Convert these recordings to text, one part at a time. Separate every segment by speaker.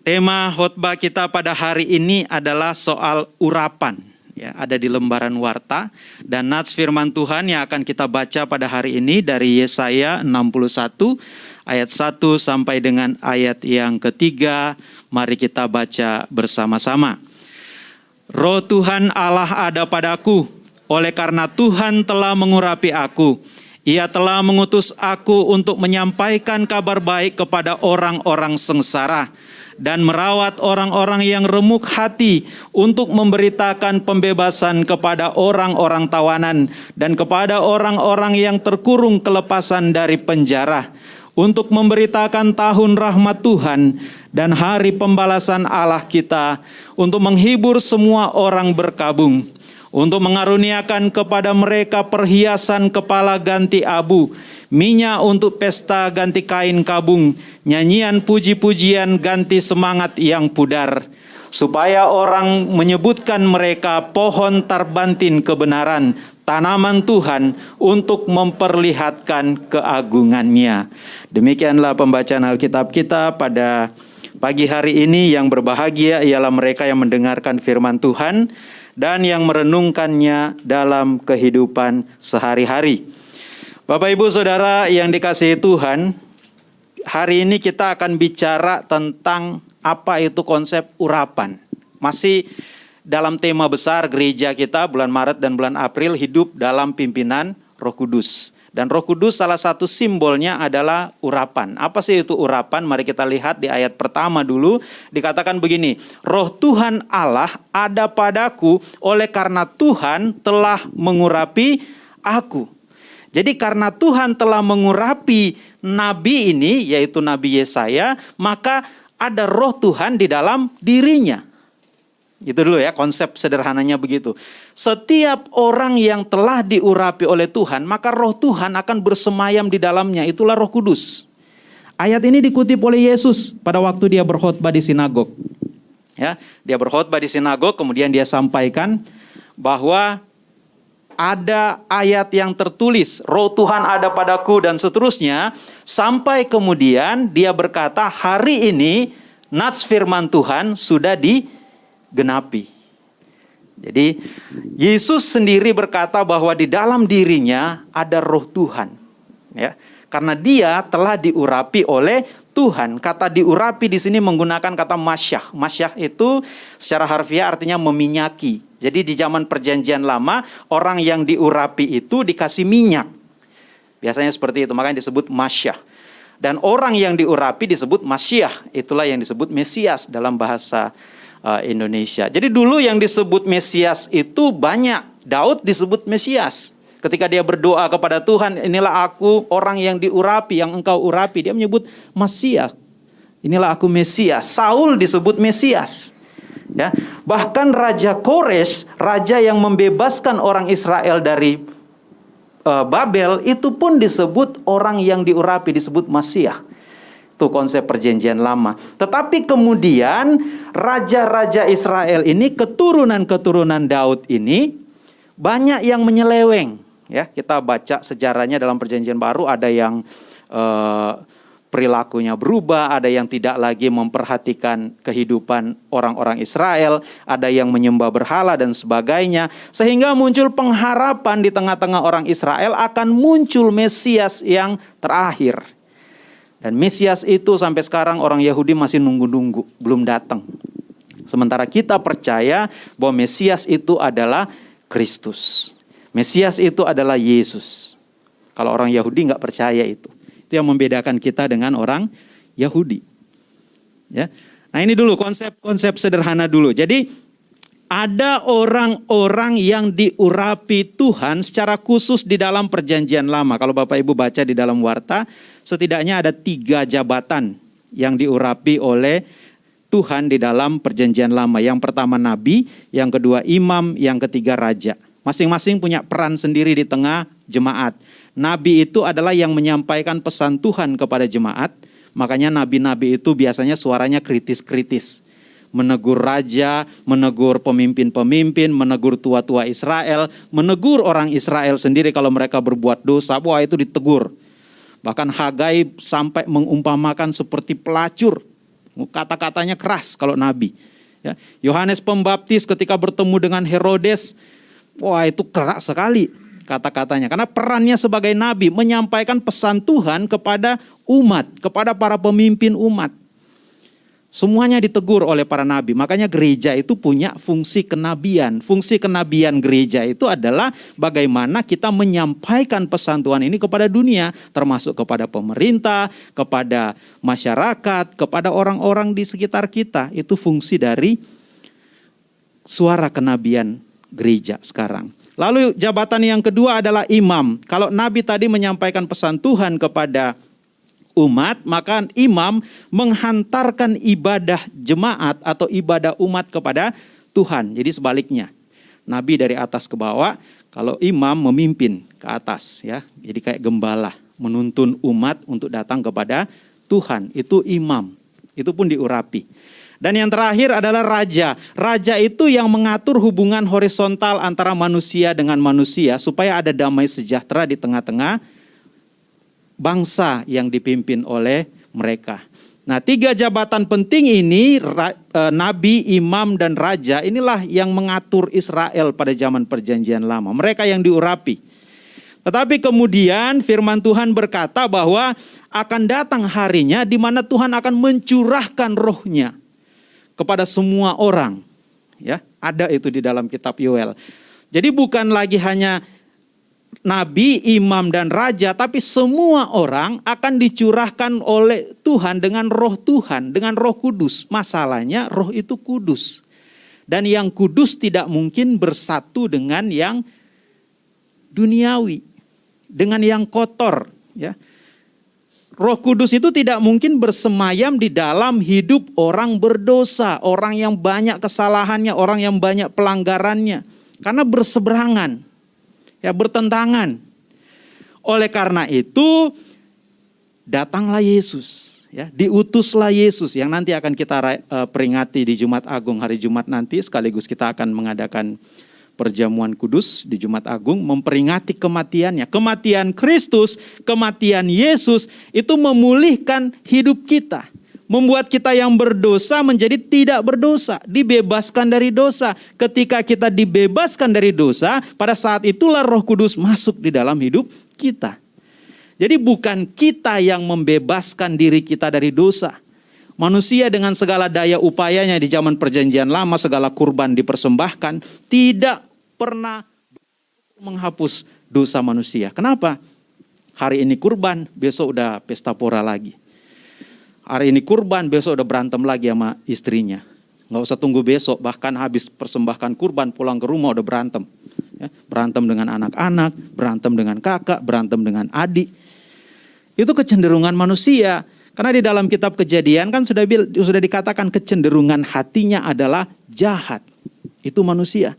Speaker 1: Tema khotbah kita pada hari ini adalah soal urapan. Ya, ada di lembaran warta dan nats firman Tuhan yang akan kita baca pada hari ini dari Yesaya 61 ayat 1 sampai dengan ayat yang ketiga. Mari kita baca bersama-sama. Roh Tuhan Allah ada padaku, oleh karena Tuhan telah mengurapi aku. Ia telah mengutus aku untuk menyampaikan kabar baik kepada orang-orang sengsara dan merawat orang-orang yang remuk hati untuk memberitakan pembebasan kepada orang-orang tawanan dan kepada orang-orang yang terkurung kelepasan dari penjara untuk memberitakan tahun rahmat Tuhan dan hari pembalasan Allah kita untuk menghibur semua orang berkabung untuk mengaruniakan kepada mereka perhiasan kepala ganti abu minyak untuk pesta ganti kain kabung, nyanyian puji-pujian ganti semangat yang pudar, supaya orang menyebutkan mereka pohon tarbantin kebenaran, tanaman Tuhan untuk memperlihatkan keagungannya. Demikianlah pembacaan Alkitab kita pada pagi hari ini yang berbahagia ialah mereka yang mendengarkan firman Tuhan dan yang merenungkannya dalam kehidupan sehari-hari. Bapak Ibu Saudara yang dikasihi Tuhan, hari ini kita akan bicara tentang apa itu konsep urapan. Masih dalam tema besar gereja kita bulan Maret dan bulan April hidup dalam pimpinan Roh Kudus. Dan Roh Kudus salah satu simbolnya adalah urapan. Apa sih itu urapan? Mari kita lihat di ayat pertama dulu. Dikatakan begini, Roh Tuhan Allah ada padaku oleh karena Tuhan telah mengurapi aku. Jadi karena Tuhan telah mengurapi nabi ini, yaitu Nabi Yesaya, maka ada roh Tuhan di dalam dirinya. Itu dulu ya, konsep sederhananya begitu. Setiap orang yang telah diurapi oleh Tuhan, maka roh Tuhan akan bersemayam di dalamnya. Itulah roh kudus. Ayat ini dikutip oleh Yesus pada waktu dia berkhotbah di sinagog. Ya, dia berkhotbah di sinagog, kemudian dia sampaikan bahwa ada ayat yang tertulis, roh Tuhan ada padaku dan seterusnya, sampai kemudian dia berkata, hari ini nats firman Tuhan sudah digenapi. Jadi Yesus sendiri berkata bahwa di dalam dirinya ada roh Tuhan. Ya, karena dia telah diurapi oleh Tuhan. Kata diurapi di sini menggunakan kata masyah. Masyah itu secara harfiah artinya meminyaki. Jadi di zaman perjanjian lama, orang yang diurapi itu dikasih minyak. Biasanya seperti itu, makanya disebut masyah. Dan orang yang diurapi disebut masyah, itulah yang disebut Mesias dalam bahasa uh, Indonesia. Jadi dulu yang disebut Mesias itu banyak. Daud disebut Mesias. Ketika dia berdoa kepada Tuhan, inilah aku orang yang diurapi, yang engkau urapi. Dia menyebut Mesias. Inilah aku Mesias. Saul disebut Mesias. Ya, bahkan Raja Kores, raja yang membebaskan orang Israel dari uh, Babel, itu pun disebut orang yang diurapi, disebut Masiah. Itu konsep perjanjian lama. Tetapi kemudian raja-raja Israel ini, keturunan-keturunan Daud ini, banyak yang menyeleweng. Ya, kita baca sejarahnya dalam perjanjian baru ada yang uh, perilakunya berubah, ada yang tidak lagi memperhatikan kehidupan orang-orang Israel, ada yang menyembah berhala dan sebagainya, sehingga muncul pengharapan di tengah-tengah orang Israel akan muncul Mesias yang terakhir. Dan Mesias itu sampai sekarang orang Yahudi masih nunggu-nunggu, belum datang. Sementara kita percaya bahwa Mesias itu adalah Kristus. Mesias itu adalah Yesus. Kalau orang Yahudi nggak percaya itu. Itu yang membedakan kita dengan orang Yahudi. Ya. Nah ini dulu konsep-konsep sederhana dulu. Jadi ada orang-orang yang diurapi Tuhan secara khusus di dalam perjanjian lama. Kalau Bapak Ibu baca di dalam warta, setidaknya ada tiga jabatan yang diurapi oleh Tuhan di dalam perjanjian lama. Yang pertama nabi, yang kedua imam, yang ketiga raja. Masing-masing punya peran sendiri di tengah jemaat. Nabi itu adalah yang menyampaikan pesan Tuhan kepada jemaat. Makanya nabi-nabi itu biasanya suaranya kritis-kritis. Menegur raja, menegur pemimpin-pemimpin, menegur tua-tua Israel, menegur orang Israel sendiri kalau mereka berbuat dosa, wah itu ditegur. Bahkan Hagai sampai mengumpamakan seperti pelacur Kata-katanya keras kalau nabi. Ya, Yohanes Pembaptis ketika bertemu dengan Herodes, wah itu keras sekali kata-katanya. Karena perannya sebagai nabi menyampaikan pesan Tuhan kepada umat, kepada para pemimpin umat. Semuanya ditegur oleh para nabi. Makanya gereja itu punya fungsi kenabian. Fungsi kenabian gereja itu adalah bagaimana kita menyampaikan pesan Tuhan ini kepada dunia, termasuk kepada pemerintah, kepada masyarakat, kepada orang-orang di sekitar kita. Itu fungsi dari suara kenabian gereja sekarang. Lalu jabatan yang kedua adalah imam. Kalau nabi tadi menyampaikan pesan Tuhan kepada umat, maka imam menghantarkan ibadah jemaat atau ibadah umat kepada Tuhan. Jadi sebaliknya. Nabi dari atas ke bawah, kalau imam memimpin ke atas ya. Jadi kayak gembala menuntun umat untuk datang kepada Tuhan. Itu imam. Itu pun diurapi. Dan yang terakhir adalah raja. Raja itu yang mengatur hubungan horizontal antara manusia dengan manusia supaya ada damai sejahtera di tengah-tengah bangsa yang dipimpin oleh mereka. Nah, tiga jabatan penting ini, e, nabi, imam, dan raja, inilah yang mengatur Israel pada zaman Perjanjian Lama. Mereka yang diurapi. Tetapi kemudian firman Tuhan berkata bahwa akan datang harinya di mana Tuhan akan mencurahkan rohnya kepada semua orang. Ya, ada itu di dalam kitab Yoel. Jadi bukan lagi hanya nabi, imam, dan raja, tapi semua orang akan dicurahkan oleh Tuhan dengan roh Tuhan, dengan roh kudus. Masalahnya roh itu kudus. Dan yang kudus tidak mungkin bersatu dengan yang duniawi, dengan yang kotor. Ya. Roh Kudus itu tidak mungkin bersemayam di dalam hidup orang berdosa, orang yang banyak kesalahannya, orang yang banyak pelanggarannya, karena berseberangan ya bertentangan. Oleh karena itu datanglah Yesus, ya diutuslah Yesus yang nanti akan kita uh, peringati di Jumat Agung hari Jumat nanti sekaligus kita akan mengadakan perjamuan kudus di Jumat Agung memperingati kematiannya. Kematian Kristus, kematian Yesus itu memulihkan hidup kita membuat kita yang berdosa menjadi tidak berdosa, dibebaskan dari dosa. Ketika kita dibebaskan dari dosa, pada saat itulah Roh Kudus masuk di dalam hidup kita. Jadi bukan kita yang membebaskan diri kita dari dosa. Manusia dengan segala daya upayanya di zaman perjanjian lama, segala kurban dipersembahkan, tidak pernah menghapus dosa manusia. Kenapa? Hari ini kurban, besok udah pesta pora lagi. Hari ini kurban, besok udah berantem lagi sama istrinya. Nggak usah tunggu besok, bahkan habis persembahkan kurban pulang ke rumah udah berantem. Ya, berantem dengan anak-anak, berantem dengan kakak, berantem dengan adik. Itu kecenderungan manusia. Karena di dalam kitab kejadian kan sudah sudah dikatakan kecenderungan hatinya adalah jahat. Itu manusia.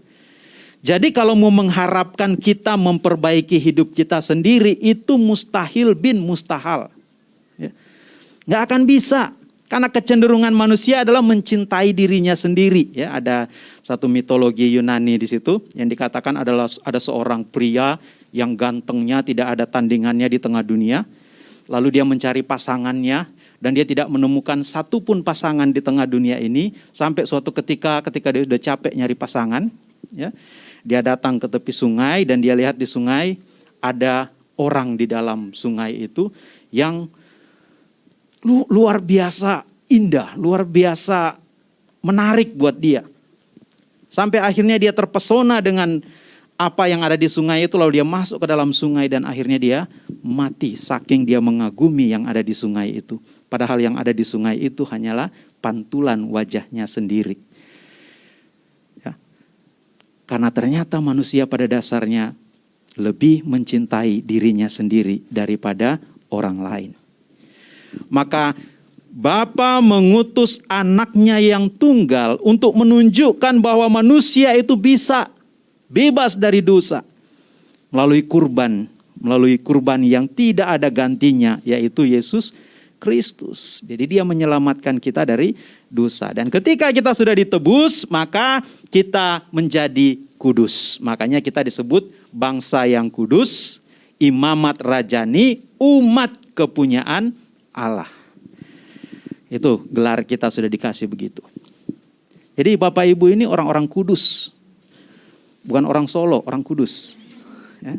Speaker 1: Jadi kalau mau mengharapkan kita memperbaiki hidup kita sendiri itu mustahil bin mustahal. Nggak akan bisa. Karena kecenderungan manusia adalah mencintai dirinya sendiri. Ya, ada satu mitologi Yunani di situ yang dikatakan adalah ada seorang pria yang gantengnya tidak ada tandingannya di tengah dunia. Lalu dia mencari pasangannya dan dia tidak menemukan satupun pasangan di tengah dunia ini sampai suatu ketika ketika dia sudah capek nyari pasangan, ya, dia datang ke tepi sungai dan dia lihat di sungai ada orang di dalam sungai itu yang lu, luar biasa indah, luar biasa menarik buat dia. Sampai akhirnya dia terpesona dengan apa yang ada di sungai itu lalu dia masuk ke dalam sungai dan akhirnya dia mati saking dia mengagumi yang ada di sungai itu. Padahal yang ada di sungai itu hanyalah pantulan wajahnya sendiri. Ya. Karena ternyata manusia pada dasarnya lebih mencintai dirinya sendiri daripada orang lain. Maka Bapa mengutus anaknya yang tunggal untuk menunjukkan bahwa manusia itu bisa bebas dari dosa melalui kurban, melalui kurban yang tidak ada gantinya yaitu Yesus Kristus. Jadi dia menyelamatkan kita dari dosa. Dan ketika kita sudah ditebus, maka kita menjadi kudus. Makanya kita disebut bangsa yang kudus, imamat rajani, umat kepunyaan Allah. Itu gelar kita sudah dikasih begitu. Jadi Bapak Ibu ini orang-orang kudus. Bukan orang Solo, orang kudus. Ya.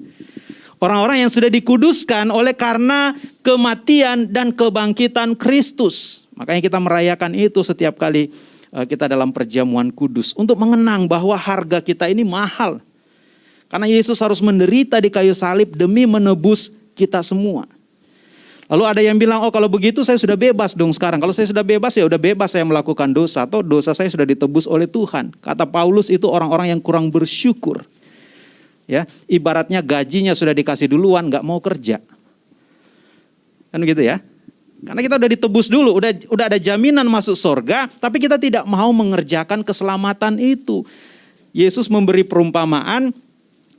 Speaker 1: Orang-orang yang sudah dikuduskan oleh karena kematian dan kebangkitan Kristus. Makanya kita merayakan itu setiap kali eh, kita dalam perjamuan kudus. Untuk mengenang bahwa harga kita ini mahal. Karena Yesus harus menderita di kayu salib demi menebus kita semua. Lalu ada yang bilang, oh kalau begitu saya sudah bebas dong sekarang. Kalau saya sudah bebas ya udah bebas saya melakukan dosa atau dosa saya sudah ditebus oleh Tuhan. Kata Paulus itu orang-orang yang kurang bersyukur. Ya, ibaratnya gajinya sudah dikasih duluan, nggak mau kerja. Kan gitu ya? Karena kita udah ditebus dulu, udah udah ada jaminan masuk surga, tapi kita tidak mau mengerjakan keselamatan itu. Yesus memberi perumpamaan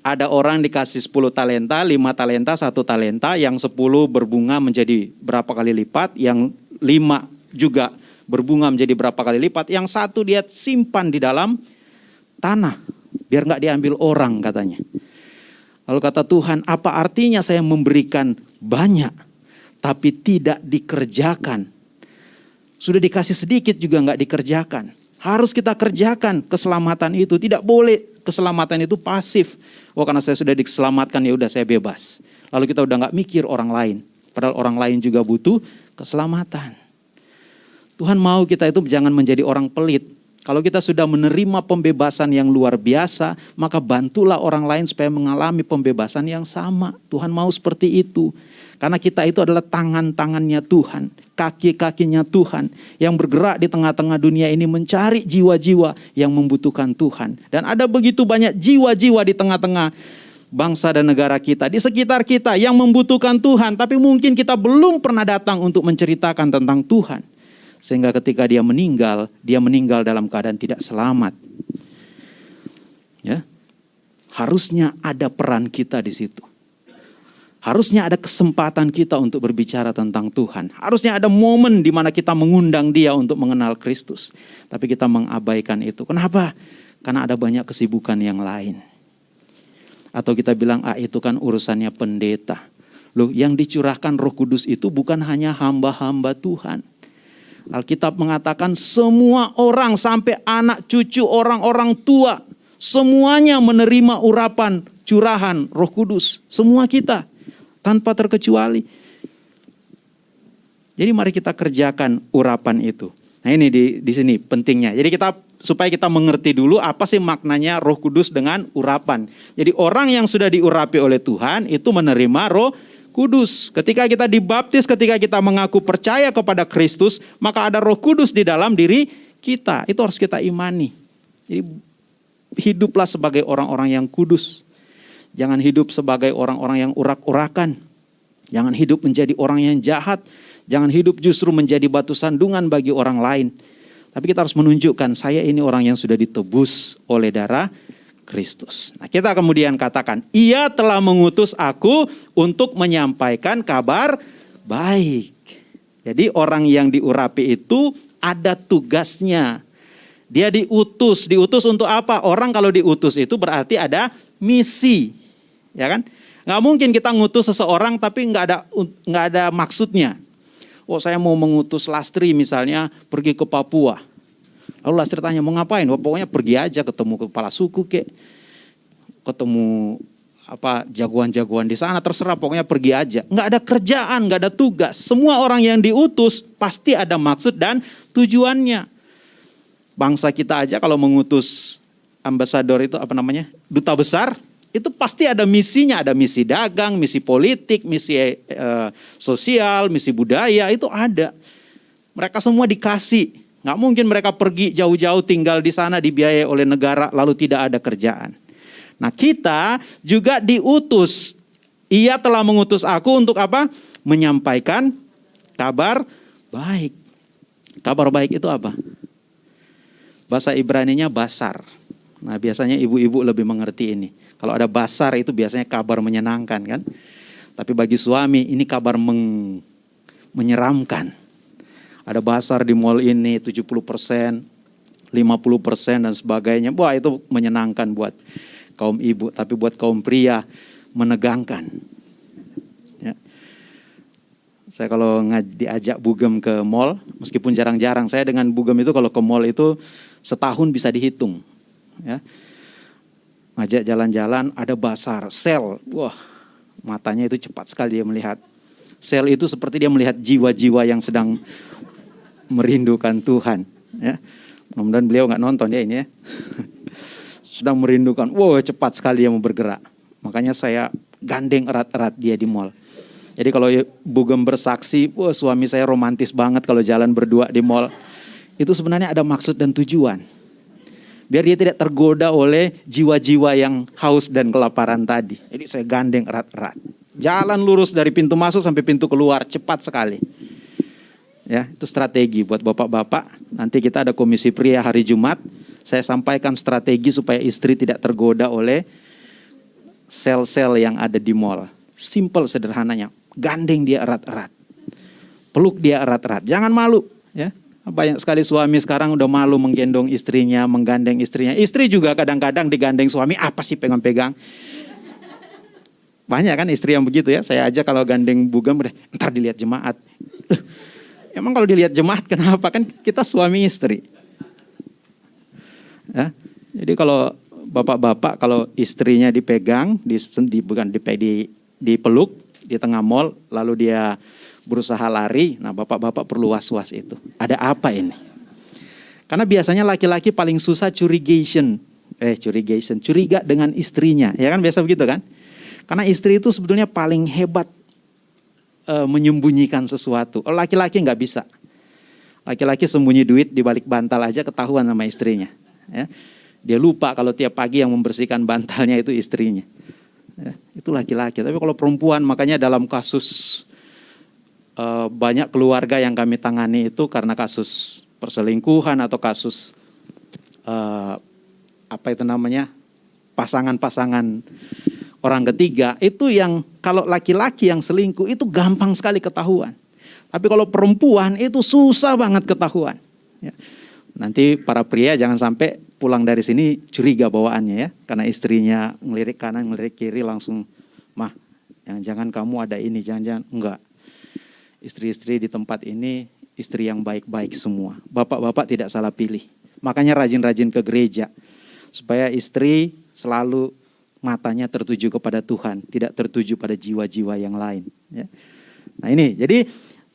Speaker 1: ada orang dikasih 10 talenta, 5 talenta, 1 talenta, yang 10 berbunga menjadi berapa kali lipat, yang 5 juga berbunga menjadi berapa kali lipat, yang satu dia simpan di dalam tanah, biar nggak diambil orang katanya. Lalu kata Tuhan, apa artinya saya memberikan banyak, tapi tidak dikerjakan? Sudah dikasih sedikit juga nggak dikerjakan. Harus kita kerjakan keselamatan itu. Tidak boleh keselamatan itu pasif. Oh karena saya sudah diselamatkan ya udah saya bebas. Lalu kita udah nggak mikir orang lain. Padahal orang lain juga butuh keselamatan. Tuhan mau kita itu jangan menjadi orang pelit. Kalau kita sudah menerima pembebasan yang luar biasa, maka bantulah orang lain supaya mengalami pembebasan yang sama. Tuhan mau seperti itu. Karena kita itu adalah tangan-tangannya Tuhan, kaki-kakinya Tuhan yang bergerak di tengah-tengah dunia ini mencari jiwa-jiwa yang membutuhkan Tuhan. Dan ada begitu banyak jiwa-jiwa di tengah-tengah bangsa dan negara kita, di sekitar kita yang membutuhkan Tuhan, tapi mungkin kita belum pernah datang untuk menceritakan tentang Tuhan. Sehingga ketika dia meninggal, dia meninggal dalam keadaan tidak selamat. Ya. Harusnya ada peran kita di situ. Harusnya ada kesempatan kita untuk berbicara tentang Tuhan. Harusnya ada momen di mana kita mengundang dia untuk mengenal Kristus. Tapi kita mengabaikan itu. Kenapa? Karena ada banyak kesibukan yang lain. Atau kita bilang, ah itu kan urusannya pendeta. Loh yang dicurahkan roh kudus itu bukan hanya hamba-hamba Tuhan. Alkitab mengatakan semua orang sampai anak cucu orang-orang tua. Semuanya menerima urapan curahan roh kudus. Semua kita tanpa terkecuali. Jadi mari kita kerjakan urapan itu. Nah ini di, di sini pentingnya. Jadi kita supaya kita mengerti dulu apa sih maknanya Roh Kudus dengan urapan. Jadi orang yang sudah diurapi oleh Tuhan itu menerima Roh Kudus. Ketika kita dibaptis, ketika kita mengaku percaya kepada Kristus, maka ada Roh Kudus di dalam diri kita. Itu harus kita imani. Jadi hiduplah sebagai orang-orang yang kudus. Jangan hidup sebagai orang-orang yang urak-urakan. Jangan hidup menjadi orang yang jahat. Jangan hidup justru menjadi batu sandungan bagi orang lain. Tapi kita harus menunjukkan saya ini orang yang sudah ditebus oleh darah Kristus. Nah, kita kemudian katakan, "Ia telah mengutus aku untuk menyampaikan kabar baik." Jadi orang yang diurapi itu ada tugasnya. Dia diutus, diutus untuk apa? Orang kalau diutus itu berarti ada misi ya kan? Nggak mungkin kita ngutus seseorang tapi nggak ada nggak ada maksudnya. Oh saya mau mengutus Lastri misalnya pergi ke Papua. Lalu Lastri tanya mau ngapain? Oh, pokoknya pergi aja ketemu kepala suku kek, ketemu apa jagoan-jagoan di sana terserah pokoknya pergi aja. Nggak ada kerjaan, nggak ada tugas. Semua orang yang diutus pasti ada maksud dan tujuannya. Bangsa kita aja kalau mengutus ambasador itu apa namanya duta besar itu pasti ada misinya, ada misi dagang, misi politik, misi eh, sosial, misi budaya, itu ada. Mereka semua dikasih. Nggak mungkin mereka pergi jauh-jauh tinggal di sana dibiayai oleh negara lalu tidak ada kerjaan. Nah kita juga diutus. Ia telah mengutus aku untuk apa? Menyampaikan kabar baik. Kabar baik itu apa? Bahasa Ibrani-nya basar. Nah biasanya ibu-ibu lebih mengerti ini. Kalau ada basar itu biasanya kabar menyenangkan kan. Tapi bagi suami ini kabar meng, menyeramkan. Ada basar di mall ini 70 persen, 50 persen dan sebagainya. Wah itu menyenangkan buat kaum ibu. Tapi buat kaum pria menegangkan. Ya. Saya kalau diajak bugem ke mall, meskipun jarang-jarang, saya dengan bugem itu kalau ke mall itu setahun bisa dihitung. Ya. Ngajak jalan-jalan, ada basar, sel, wah matanya itu cepat sekali dia melihat. Sel itu seperti dia melihat jiwa-jiwa yang sedang merindukan Tuhan. Ya. Mudah-mudahan beliau nggak nonton ya ini ya. sedang merindukan, wow cepat sekali dia mau bergerak. Makanya saya gandeng erat-erat dia di mall. Jadi kalau Bugem bersaksi, wah suami saya romantis banget kalau jalan berdua di mall. Itu sebenarnya ada maksud dan tujuan. Biar dia tidak tergoda oleh jiwa-jiwa yang haus dan kelaparan tadi. Jadi saya gandeng erat-erat. Jalan lurus dari pintu masuk sampai pintu keluar, cepat sekali. Ya, itu strategi buat bapak-bapak. Nanti kita ada komisi pria hari Jumat. Saya sampaikan strategi supaya istri tidak tergoda oleh sel-sel yang ada di mall. Simple sederhananya gandeng dia erat-erat. Peluk dia erat-erat. Jangan malu, ya. Banyak sekali suami sekarang udah malu menggendong istrinya, menggandeng istrinya. Istri juga kadang-kadang digandeng suami, apa sih pegang-pegang? Banyak kan istri yang begitu ya. Saya aja kalau gandeng bugam, ntar dilihat jemaat. Emang kalau dilihat jemaat kenapa? Kan kita suami istri. Ya. Jadi kalau bapak-bapak kalau istrinya dipegang, di, bukan di, di, dipeluk, di tengah mall, lalu dia berusaha lari. Nah, bapak-bapak perlu was-was itu. Ada apa ini? Karena biasanya laki-laki paling susah curigation. Eh, curigation, curiga dengan istrinya. Ya kan biasa begitu kan? Karena istri itu sebetulnya paling hebat e, menyembunyikan sesuatu. Oh, laki-laki nggak bisa. Laki-laki sembunyi duit di balik bantal aja ketahuan sama istrinya. Ya. Dia lupa kalau tiap pagi yang membersihkan bantalnya itu istrinya. Ya, itu laki-laki. Tapi kalau perempuan, makanya dalam kasus uh, banyak keluarga yang kami tangani itu karena kasus perselingkuhan atau kasus uh, apa itu namanya pasangan-pasangan orang ketiga itu yang kalau laki-laki yang selingkuh itu gampang sekali ketahuan. Tapi kalau perempuan itu susah banget ketahuan. Ya. Nanti para pria jangan sampai pulang dari sini curiga bawaannya ya. Karena istrinya ngelirik kanan, ngelirik kiri langsung, mah yang jangan kamu ada ini, jangan-jangan. Enggak. Istri-istri di tempat ini istri yang baik-baik semua. Bapak-bapak tidak salah pilih. Makanya rajin-rajin ke gereja. Supaya istri selalu matanya tertuju kepada Tuhan, tidak tertuju pada jiwa-jiwa yang lain. Ya. Nah ini, jadi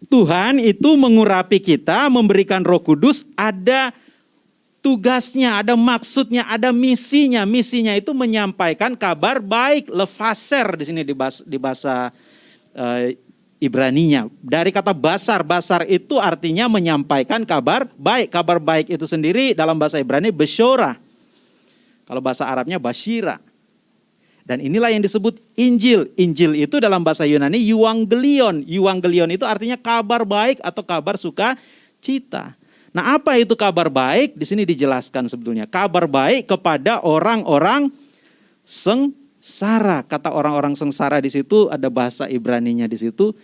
Speaker 1: Tuhan itu mengurapi kita, memberikan roh kudus, ada tugasnya, ada maksudnya, ada misinya. Misinya itu menyampaikan kabar baik, lefaser di sini di bahasa, di bahasa uh, Ibraninya. Dari kata basar, basar itu artinya menyampaikan kabar baik. Kabar baik itu sendiri dalam bahasa Ibrani besyora. Kalau bahasa Arabnya basyira. Dan inilah yang disebut Injil. Injil itu dalam bahasa Yunani Euangelion. Euangelion itu artinya kabar baik atau kabar suka cita. Nah, apa itu kabar baik? Di sini dijelaskan sebetulnya. Kabar baik kepada orang-orang sengsara. Kata orang-orang sengsara di situ ada bahasa Ibraninya di situ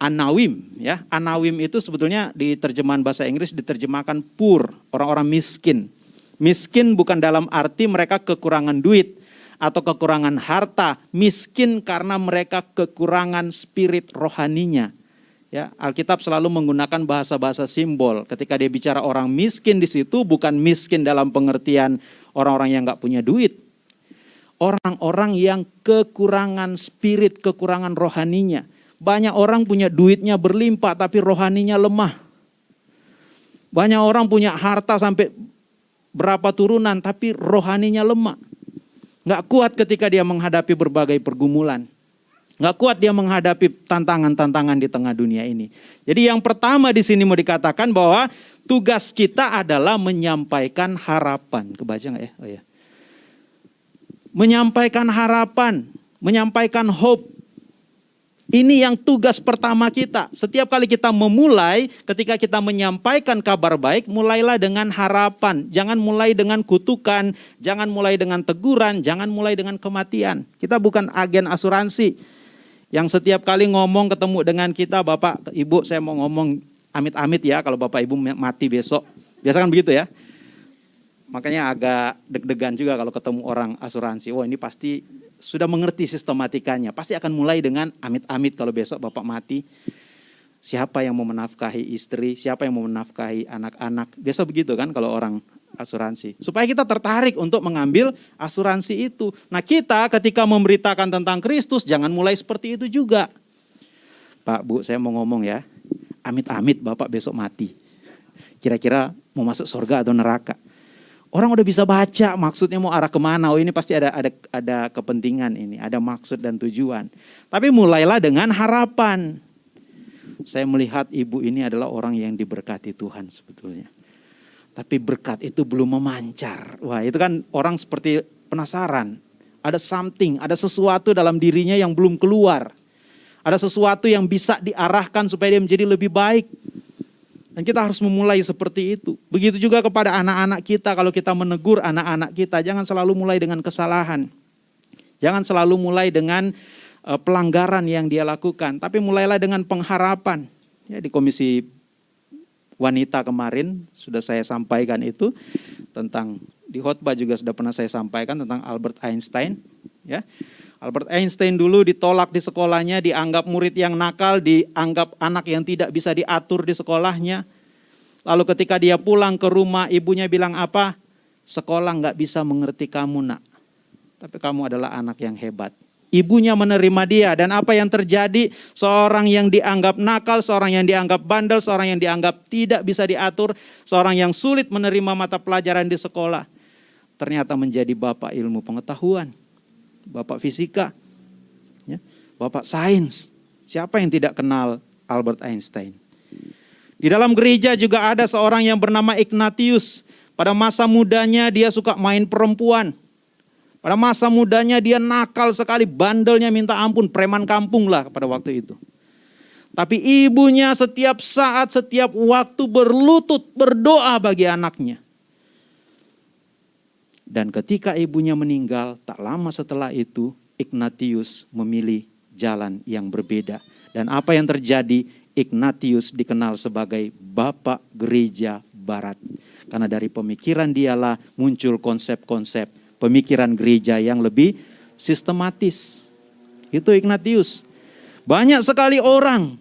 Speaker 1: anawim ya. Anawim itu sebetulnya di terjemahan bahasa Inggris diterjemahkan pur, orang-orang miskin. Miskin bukan dalam arti mereka kekurangan duit atau kekurangan harta, miskin karena mereka kekurangan spirit rohaninya. Ya, Alkitab selalu menggunakan bahasa-bahasa simbol. Ketika dia bicara orang miskin di situ bukan miskin dalam pengertian orang-orang yang nggak punya duit. Orang-orang yang kekurangan spirit, kekurangan rohaninya. Banyak orang punya duitnya berlimpah tapi rohaninya lemah. Banyak orang punya harta sampai berapa turunan tapi rohaninya lemah. Nggak kuat ketika dia menghadapi berbagai pergumulan. Nggak kuat dia menghadapi tantangan-tantangan di tengah dunia ini. Jadi yang pertama di sini mau dikatakan bahwa tugas kita adalah menyampaikan harapan. Kebaca nggak ya? Oh ya. Menyampaikan harapan, menyampaikan hope. Ini yang tugas pertama kita. Setiap kali kita memulai, ketika kita menyampaikan kabar baik, mulailah dengan harapan. Jangan mulai dengan kutukan, jangan mulai dengan teguran, jangan mulai dengan kematian. Kita bukan agen asuransi yang setiap kali ngomong ketemu dengan kita, Bapak, Ibu, saya mau ngomong amit-amit ya kalau Bapak Ibu mati besok. Biasa kan begitu ya. Makanya agak deg-degan juga kalau ketemu orang asuransi. Wah ini pasti sudah mengerti sistematikanya. Pasti akan mulai dengan amit-amit kalau besok Bapak mati. siapa yang mau menafkahi istri, siapa yang mau menafkahi anak-anak. Biasa begitu kan kalau orang asuransi. Supaya kita tertarik untuk mengambil asuransi itu. Nah kita ketika memberitakan tentang Kristus, jangan mulai seperti itu juga. Pak, Bu, saya mau ngomong ya. Amit-amit Bapak besok mati. Kira-kira mau masuk surga atau neraka. Orang udah bisa baca maksudnya mau arah ke mana. Oh ini pasti ada ada ada kepentingan ini, ada maksud dan tujuan. Tapi mulailah dengan harapan. Saya melihat ibu ini adalah orang yang diberkati Tuhan sebetulnya. Tapi berkat itu belum memancar. Wah itu kan orang seperti penasaran. Ada something, ada sesuatu dalam dirinya yang belum keluar. Ada sesuatu yang bisa diarahkan supaya dia menjadi lebih baik. Dan kita harus memulai seperti itu. Begitu juga kepada anak-anak kita, kalau kita menegur anak-anak kita, jangan selalu mulai dengan kesalahan. Jangan selalu mulai dengan uh, pelanggaran yang dia lakukan, tapi mulailah dengan pengharapan. Ya, di komisi wanita kemarin sudah saya sampaikan itu tentang di khotbah juga sudah pernah saya sampaikan tentang Albert Einstein. Ya, Albert Einstein dulu ditolak di sekolahnya, dianggap murid yang nakal, dianggap anak yang tidak bisa diatur di sekolahnya. Lalu ketika dia pulang ke rumah, ibunya bilang apa? Sekolah nggak bisa mengerti kamu nak, tapi kamu adalah anak yang hebat. Ibunya menerima dia dan apa yang terjadi? Seorang yang dianggap nakal, seorang yang dianggap bandel, seorang yang dianggap tidak bisa diatur, seorang yang sulit menerima mata pelajaran di sekolah. Ternyata menjadi bapak ilmu pengetahuan bapak fisika, ya, bapak sains. Siapa yang tidak kenal Albert Einstein? Di dalam gereja juga ada seorang yang bernama Ignatius. Pada masa mudanya dia suka main perempuan. Pada masa mudanya dia nakal sekali, bandelnya minta ampun, preman kampung lah pada waktu itu. Tapi ibunya setiap saat, setiap waktu berlutut berdoa bagi anaknya. Dan ketika ibunya meninggal, tak lama setelah itu Ignatius memilih jalan yang berbeda. Dan apa yang terjadi? Ignatius dikenal sebagai Bapak Gereja Barat. Karena dari pemikiran dialah muncul konsep-konsep pemikiran gereja yang lebih sistematis. Itu Ignatius. Banyak sekali orang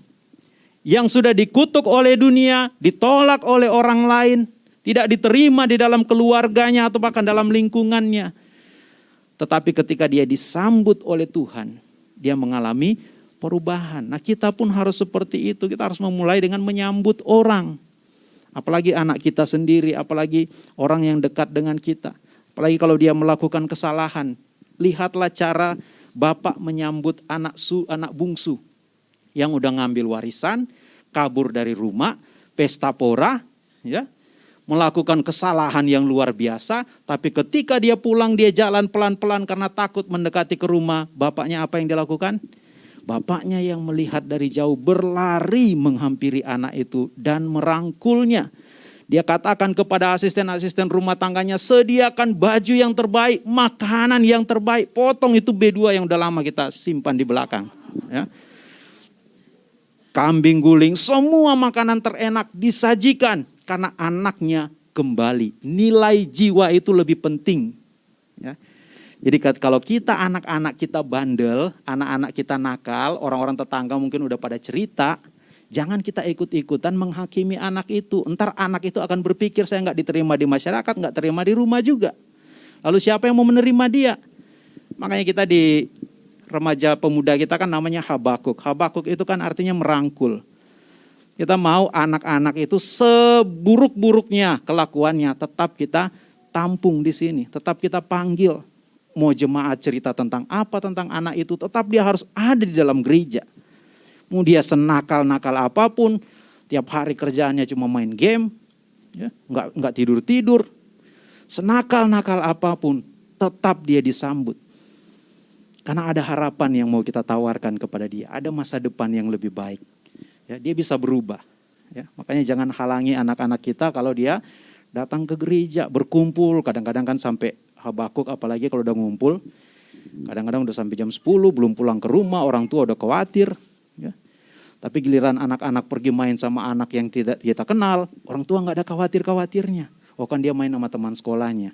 Speaker 1: yang sudah dikutuk oleh dunia, ditolak oleh orang lain, tidak diterima di dalam keluarganya atau bahkan dalam lingkungannya. Tetapi ketika dia disambut oleh Tuhan, dia mengalami perubahan. Nah kita pun harus seperti itu, kita harus memulai dengan menyambut orang. Apalagi anak kita sendiri, apalagi orang yang dekat dengan kita. Apalagi kalau dia melakukan kesalahan. Lihatlah cara bapak menyambut anak su, anak bungsu yang udah ngambil warisan, kabur dari rumah, pesta pora, ya, melakukan kesalahan yang luar biasa, tapi ketika dia pulang dia jalan pelan-pelan karena takut mendekati ke rumah, bapaknya apa yang dilakukan? Bapaknya yang melihat dari jauh berlari menghampiri anak itu dan merangkulnya. Dia katakan kepada asisten-asisten rumah tangganya, sediakan baju yang terbaik, makanan yang terbaik, potong itu B2 yang udah lama kita simpan di belakang. Ya. Kambing guling, semua makanan terenak disajikan karena anaknya kembali. Nilai jiwa itu lebih penting. Ya. Jadi kalau kita anak-anak kita bandel, anak-anak kita nakal, orang-orang tetangga mungkin udah pada cerita, jangan kita ikut-ikutan menghakimi anak itu. Entar anak itu akan berpikir saya nggak diterima di masyarakat, nggak terima di rumah juga. Lalu siapa yang mau menerima dia? Makanya kita di remaja pemuda kita kan namanya Habakuk. Habakuk itu kan artinya merangkul. Kita mau anak-anak itu seburuk-buruknya kelakuannya tetap kita tampung di sini, tetap kita panggil. Mau jemaat cerita tentang apa tentang anak itu, tetap dia harus ada di dalam gereja. Mau dia senakal-nakal apa pun, tiap hari kerjaannya cuma main game, ya, nggak nggak tidur tidur, senakal-nakal apa pun, tetap dia disambut. Karena ada harapan yang mau kita tawarkan kepada dia, ada masa depan yang lebih baik ya dia bisa berubah. Ya, makanya jangan halangi anak-anak kita kalau dia datang ke gereja, berkumpul, kadang-kadang kan sampai habakuk apalagi kalau udah ngumpul. Kadang-kadang udah sampai jam 10 belum pulang ke rumah, orang tua udah khawatir, ya. Tapi giliran anak-anak pergi main sama anak yang tidak kita kenal, orang tua nggak ada khawatir-khawatirnya. Oh kan dia main sama teman sekolahnya.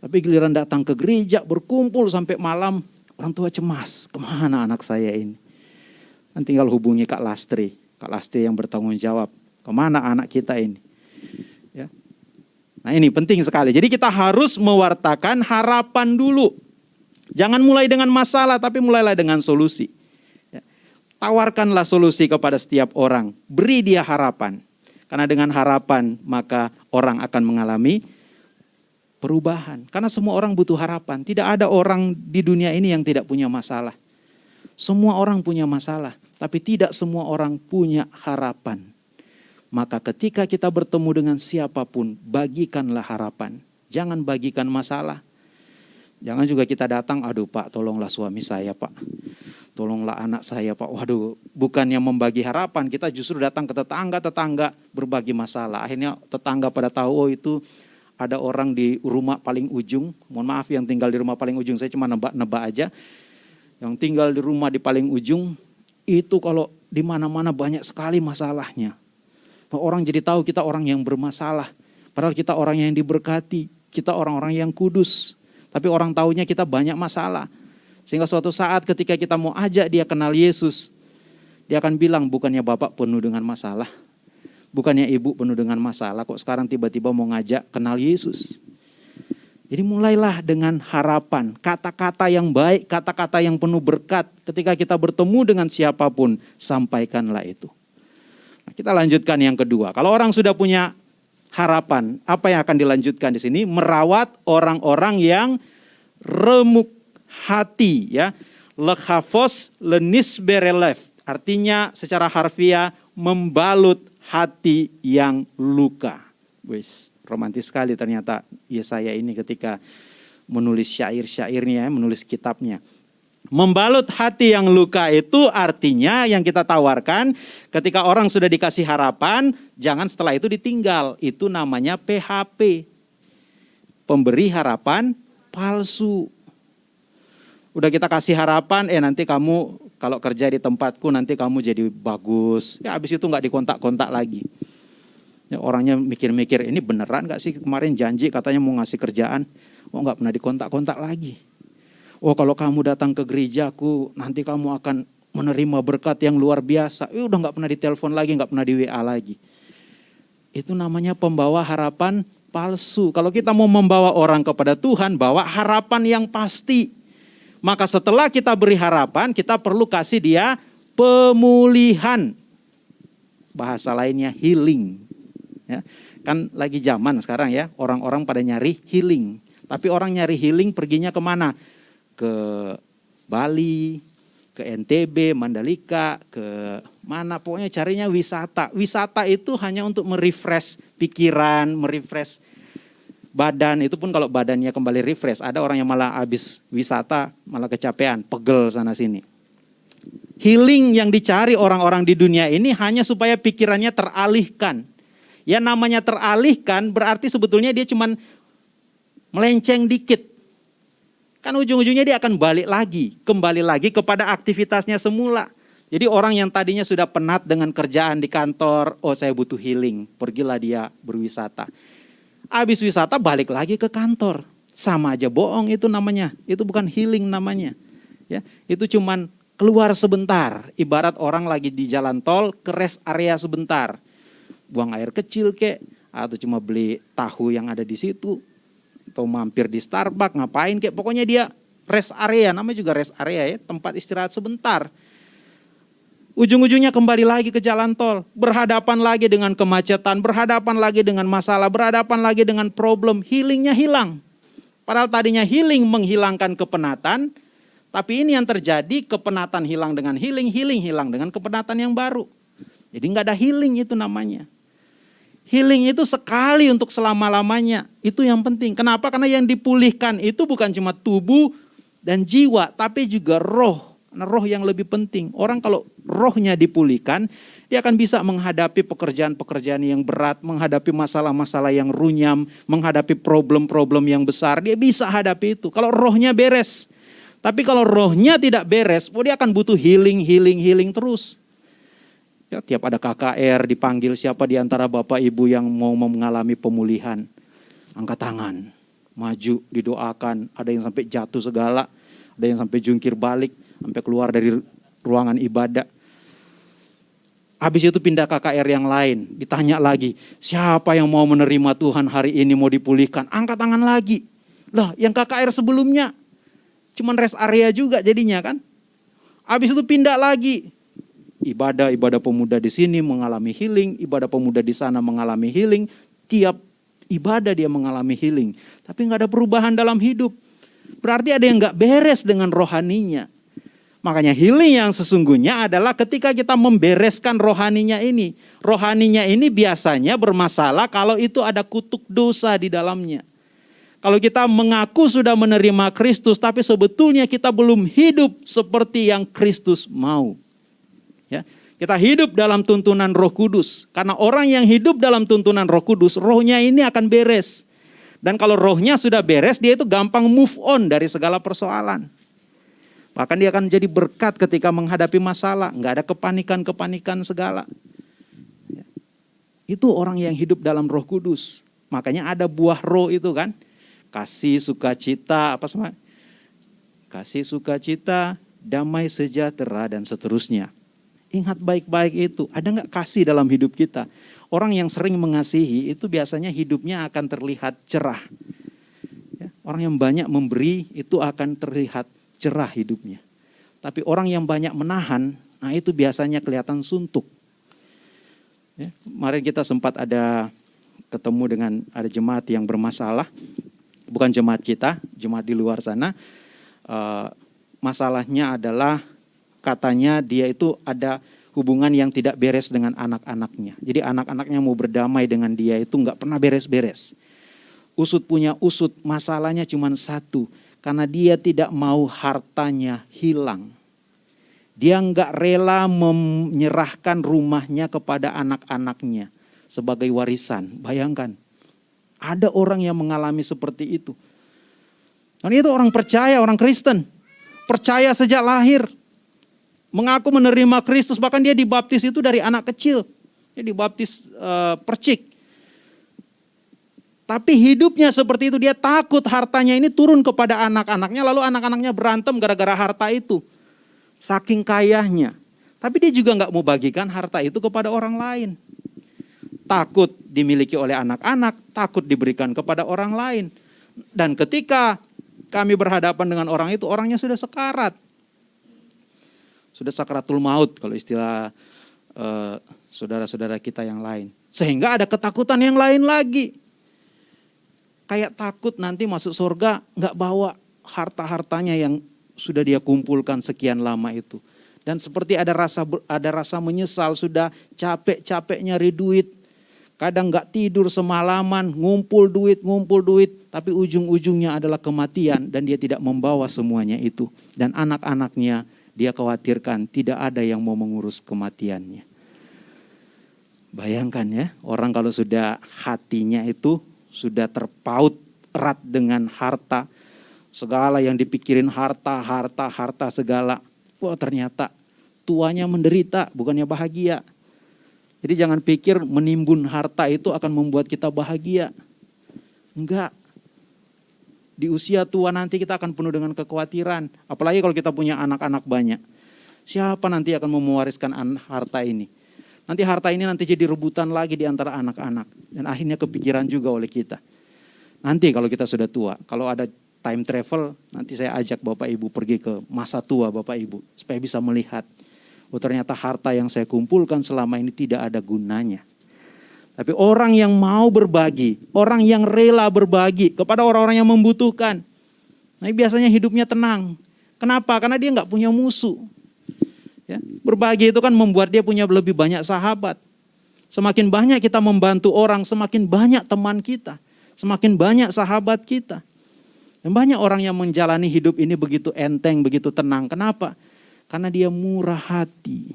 Speaker 1: Tapi giliran datang ke gereja, berkumpul sampai malam, orang tua cemas, ke mana anak saya ini? Kan tinggal hubungi Kak Lastri. Kak Lasti yang bertanggung jawab. Ke mana anak kita ini? Ya. Nah ini penting sekali. Jadi kita harus mewartakan harapan dulu. Jangan mulai dengan masalah, tapi mulailah dengan solusi. Ya. Tawarkanlah solusi kepada setiap orang. Beri dia harapan. Karena dengan harapan maka orang akan mengalami perubahan. Karena semua orang butuh harapan. Tidak ada orang di dunia ini yang tidak punya masalah. Semua orang punya masalah, tapi tidak semua orang punya harapan. Maka ketika kita bertemu dengan siapa pun, bagikanlah harapan. Jangan bagikan masalah. Jangan juga kita datang, aduh pak tolonglah suami saya pak. Tolonglah anak saya pak. Waduh bukannya membagi harapan, kita justru datang ke tetangga-tetangga berbagi masalah. Akhirnya tetangga pada tahu, oh itu ada orang di rumah paling ujung. Mohon maaf yang tinggal di rumah paling ujung, saya cuma nebak-nebak aja yang tinggal di rumah di paling ujung, itu kalau di mana-mana banyak sekali masalahnya. Orang jadi tahu kita orang yang bermasalah. Padahal kita orang yang diberkati, kita orang-orang yang kudus. Tapi orang tahunya kita banyak masalah. Sehingga suatu saat ketika kita mau ajak dia kenal Yesus, dia akan bilang bukannya Bapak penuh dengan masalah. Bukannya Ibu penuh dengan masalah, kok sekarang tiba-tiba mau ngajak kenal Yesus. Jadi mulailah dengan harapan, kata-kata yang baik, kata-kata yang penuh berkat. Ketika kita bertemu dengan siapa pun, sampaikanlah itu. Nah, kita lanjutkan yang kedua. Kalau orang sudah punya harapan, apa yang akan dilanjutkan di sini? Merawat orang-orang yang remuk hati, ya. Lekhafos lenis berelef. Artinya secara harfiah membalut hati yang luka. Wis romantis sekali ternyata Yesaya ini ketika menulis syair-syairnya, menulis kitabnya. Membalut hati yang luka itu artinya yang kita tawarkan ketika orang sudah dikasih harapan, jangan setelah itu ditinggal. Itu namanya PHP. Pemberi harapan palsu. Udah kita kasih harapan, eh nanti kamu kalau kerja di tempatku nanti kamu jadi bagus. Ya habis itu nggak dikontak-kontak lagi. Ya, orangnya mikir-mikir ini beneran gak sih kemarin janji katanya mau ngasih kerjaan. Oh nggak pernah dikontak-kontak lagi. Oh kalau kamu datang ke gerejaku nanti kamu akan menerima berkat yang luar biasa. Eh, udah nggak pernah ditelepon lagi, nggak pernah di WA lagi. Itu namanya pembawa harapan palsu. Kalau kita mau membawa orang kepada Tuhan, bawa harapan yang pasti. Maka setelah kita beri harapan, kita perlu kasih dia pemulihan. Bahasa lainnya healing. Ya. Kan lagi zaman sekarang ya, orang-orang pada nyari healing. Tapi orang nyari healing perginya ke mana? Ke Bali, ke NTB, Mandalika, ke mana pokoknya carinya wisata. Wisata itu hanya untuk merefresh pikiran, merefresh badan. Itu pun kalau badannya kembali refresh. Ada orang yang malah habis wisata, malah kecapean, pegel sana sini. Healing yang dicari orang-orang di dunia ini hanya supaya pikirannya teralihkan Ya namanya teralihkan berarti sebetulnya dia cuman melenceng dikit. Kan ujung-ujungnya dia akan balik lagi, kembali lagi kepada aktivitasnya semula. Jadi orang yang tadinya sudah penat dengan kerjaan di kantor, oh saya butuh healing, pergilah dia berwisata. Habis wisata balik lagi ke kantor. Sama aja bohong itu namanya. Itu bukan healing namanya. Ya, itu cuman keluar sebentar. Ibarat orang lagi di jalan tol ke rest area sebentar buang air kecil kek, atau cuma beli tahu yang ada di situ, atau mampir di Starbucks, ngapain kek, pokoknya dia rest area, namanya juga rest area ya, tempat istirahat sebentar. Ujung-ujungnya kembali lagi ke jalan tol, berhadapan lagi dengan kemacetan, berhadapan lagi dengan masalah, berhadapan lagi dengan problem, healingnya hilang. Padahal tadinya healing menghilangkan kepenatan, tapi ini yang terjadi kepenatan hilang dengan healing, healing hilang dengan kepenatan yang baru. Jadi nggak ada healing itu namanya. Healing itu sekali untuk selama-lamanya. Itu yang penting. Kenapa? Karena yang dipulihkan itu bukan cuma tubuh dan jiwa, tapi juga roh. Karena roh yang lebih penting. Orang kalau rohnya dipulihkan, dia akan bisa menghadapi pekerjaan-pekerjaan yang berat, menghadapi masalah-masalah yang runyam, menghadapi problem-problem yang besar. Dia bisa hadapi itu. Kalau rohnya beres. Tapi kalau rohnya tidak beres, dia akan butuh healing, healing, healing terus. Ya, tiap ada KKR dipanggil siapa di antara Bapak Ibu yang mau mengalami pemulihan. Angkat tangan, maju, didoakan. Ada yang sampai jatuh segala, ada yang sampai jungkir balik, sampai keluar dari ruangan ibadah. Habis itu pindah KKR yang lain, ditanya lagi, siapa yang mau menerima Tuhan hari ini mau dipulihkan? Angkat tangan lagi. Lah, yang KKR sebelumnya cuman rest area juga jadinya kan. Habis itu pindah lagi. Ibadah ibadah pemuda di sini mengalami healing, ibadah pemuda di sana mengalami healing. Tiap ibadah dia mengalami healing, tapi nggak ada perubahan dalam hidup. Berarti ada yang nggak beres dengan rohaninya. Makanya healing yang sesungguhnya adalah ketika kita membereskan rohaninya ini. Rohaninya ini biasanya bermasalah kalau itu ada kutuk dosa di dalamnya. Kalau kita mengaku sudah menerima Kristus tapi sebetulnya kita belum hidup seperti yang Kristus mau. Ya, kita hidup dalam tuntunan Roh Kudus. Karena orang yang hidup dalam tuntunan Roh Kudus, rohnya ini akan beres. Dan kalau rohnya sudah beres, dia itu gampang move on dari segala persoalan. Bahkan dia akan jadi berkat ketika menghadapi masalah. Nggak ada kepanikan-kepanikan segala. Ya. Itu orang yang hidup dalam roh kudus. Makanya ada buah roh itu kan. Kasih, sukacita, apa semua. Kasih, sukacita, damai sejahtera, dan seterusnya. Ingat baik-baik itu. Ada nggak kasih dalam hidup kita? Orang yang sering mengasihi itu biasanya hidupnya akan terlihat cerah. Ya, orang yang banyak memberi itu akan terlihat cerah hidupnya. Tapi orang yang banyak menahan, nah itu biasanya kelihatan suntuk. Ya, kemarin kita sempat ada ketemu dengan ada jemaat yang bermasalah, bukan jemaat kita, jemaat di luar sana. Uh, masalahnya adalah katanya dia itu ada hubungan yang tidak beres dengan anak-anaknya. Jadi anak-anaknya mau berdamai dengan dia itu nggak pernah beres-beres. Usut punya usut, masalahnya cuma satu karena dia tidak mau hartanya hilang. Dia nggak rela menyerahkan rumahnya kepada anak-anaknya sebagai warisan. Bayangkan, ada orang yang mengalami seperti itu. Dan itu orang percaya, orang Kristen. Percaya sejak lahir. Mengaku menerima Kristus, bahkan dia dibaptis itu dari anak kecil. Dia dibaptis uh, percik. Tapi hidupnya seperti itu, dia takut hartanya ini turun kepada anak-anaknya, lalu anak-anaknya berantem gara-gara harta itu. Saking kayanya. Tapi dia juga nggak mau bagikan harta itu kepada orang lain. Takut dimiliki oleh anak-anak, takut diberikan kepada orang lain. Dan ketika kami berhadapan dengan orang itu, orangnya sudah sekarat. Sudah sakaratul maut kalau istilah eh, saudara-saudara kita yang lain. Sehingga ada ketakutan yang lain lagi kayak takut nanti masuk surga nggak bawa harta-hartanya yang sudah dia kumpulkan sekian lama itu. Dan seperti ada rasa ada rasa menyesal sudah capek-capek nyari duit. Kadang nggak tidur semalaman, ngumpul duit, ngumpul duit, tapi ujung-ujungnya adalah kematian dan dia tidak membawa semuanya itu. Dan anak-anaknya dia khawatirkan tidak ada yang mau mengurus kematiannya. Bayangkan ya, orang kalau sudah hatinya itu sudah terpaut erat dengan harta. Segala yang dipikirin harta, harta, harta segala. Wah ternyata tuanya menderita, bukannya bahagia. Jadi jangan pikir menimbun harta itu akan membuat kita bahagia. Enggak. Di usia tua nanti kita akan penuh dengan kekhawatiran. Apalagi kalau kita punya anak-anak banyak. Siapa nanti akan mewariskan harta ini? Nanti harta ini nanti jadi rebutan lagi di antara anak-anak. Dan akhirnya kepikiran juga oleh kita. Nanti kalau kita sudah tua, kalau ada time travel, nanti saya ajak Bapak Ibu pergi ke masa tua Bapak Ibu. Supaya bisa melihat, oh ternyata harta yang saya kumpulkan selama ini tidak ada gunanya. Tapi orang yang mau berbagi, orang yang rela berbagi kepada orang-orang yang membutuhkan. Nah biasanya hidupnya tenang. Kenapa? Karena dia nggak punya musuh. Ya, berbagi itu kan membuat dia punya lebih banyak sahabat. Semakin banyak kita membantu orang, semakin banyak teman kita, semakin banyak sahabat kita. Dan banyak orang yang menjalani hidup ini begitu enteng, begitu tenang. Kenapa? Karena dia murah hati.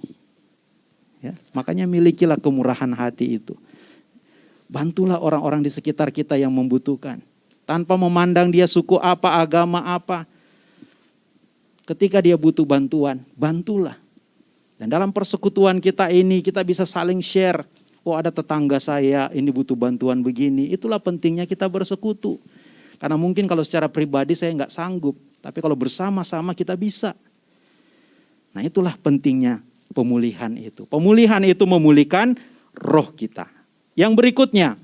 Speaker 1: Ya, makanya milikilah kemurahan hati itu. Bantulah orang-orang di sekitar kita yang membutuhkan. Tanpa memandang dia suku apa, agama apa. Ketika dia butuh bantuan, bantulah. Dan dalam persekutuan kita ini kita bisa saling share. Oh ada tetangga saya ini butuh bantuan begini. Itulah pentingnya kita bersekutu. Karena mungkin kalau secara pribadi saya nggak sanggup. Tapi kalau bersama-sama kita bisa. Nah itulah pentingnya pemulihan itu. Pemulihan itu memulihkan roh kita. Yang berikutnya,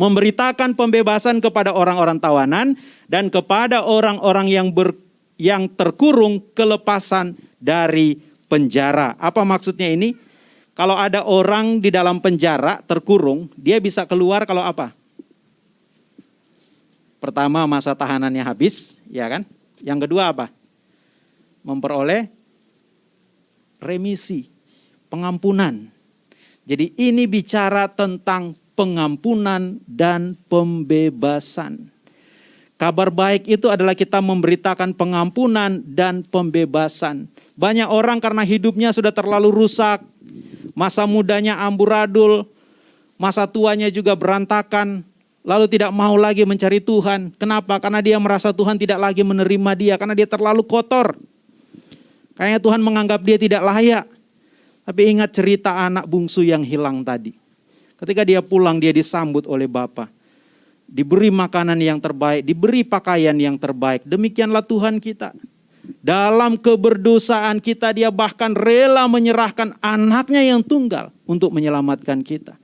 Speaker 1: memberitakan pembebasan kepada orang-orang tawanan dan kepada orang-orang yang ber, yang terkurung kelepasan dari penjara. Apa maksudnya ini? Kalau ada orang di dalam penjara terkurung, dia bisa keluar kalau apa? Pertama masa tahanannya habis, ya kan? Yang kedua apa? Memperoleh remisi, pengampunan. Jadi ini bicara tentang pengampunan dan pembebasan. Kabar baik itu adalah kita memberitakan pengampunan dan pembebasan. Banyak orang karena hidupnya sudah terlalu rusak, masa mudanya amburadul, masa tuanya juga berantakan, lalu tidak mau lagi mencari Tuhan. Kenapa? Karena dia merasa Tuhan tidak lagi menerima dia, karena dia terlalu kotor. Kayaknya Tuhan menganggap dia tidak layak. Tapi ingat cerita anak bungsu yang hilang tadi. Ketika dia pulang dia disambut oleh Bapa. Diberi makanan yang terbaik, diberi pakaian yang terbaik. Demikianlah Tuhan kita. Dalam keberdosaan kita dia bahkan rela menyerahkan anaknya yang tunggal untuk menyelamatkan kita.